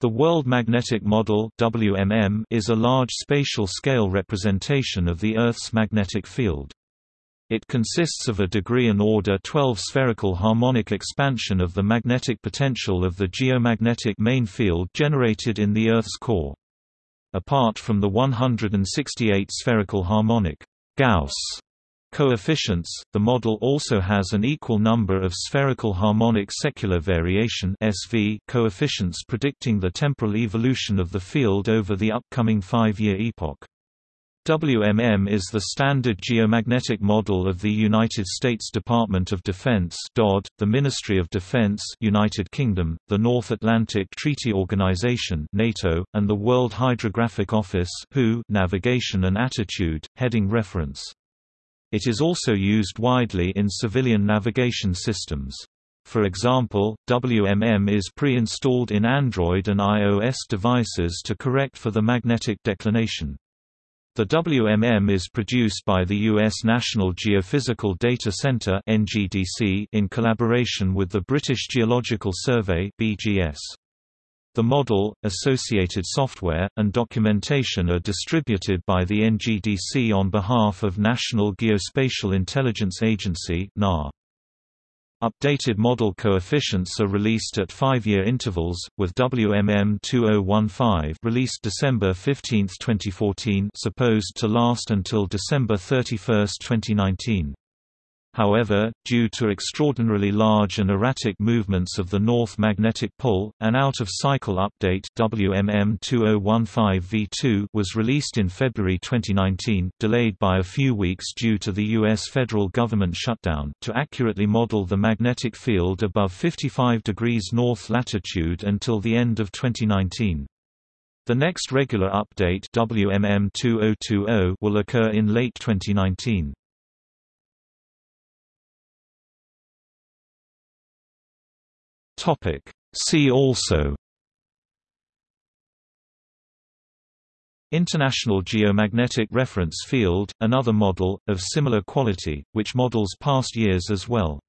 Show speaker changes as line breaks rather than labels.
The World Magnetic Model WMM is a large spatial-scale representation of the Earth's magnetic field. It consists of a degree and order 12 spherical harmonic expansion of the magnetic potential of the geomagnetic main field generated in the Earth's core. Apart from the 168 spherical harmonic Gauss coefficients, the model also has an equal number of spherical harmonic secular variation (SV) coefficients predicting the temporal evolution of the field over the upcoming five-year epoch. WMM is the standard geomagnetic model of the United States Department of Defense (DoD), the Ministry of Defense (United Kingdom), the North Atlantic Treaty Organization (NATO), and the World Hydrographic Office (WHO). Navigation and attitude heading reference it is also used widely in civilian navigation systems. For example, WMM is pre-installed in Android and iOS devices to correct for the magnetic declination. The WMM is produced by the U.S. National Geophysical Data Center in collaboration with the British Geological Survey BGS. The model, associated software, and documentation are distributed by the NGDC on behalf of National Geospatial Intelligence Agency Updated model coefficients are released at five-year intervals, with WMM 2015 released December 15, 2014 supposed to last until December 31, 2019. However, due to extraordinarily large and erratic movements of the North Magnetic Pole, an out-of-cycle update WMM 2015V2 was released in February 2019, delayed by a few weeks due to the U.S. federal government shutdown, to accurately model the magnetic field above 55 degrees north latitude until the end of 2019. The next regular update WMM 2020 will occur in late 2019.
Topic. See also
International Geomagnetic Reference Field, another model, of similar quality, which models past years as well.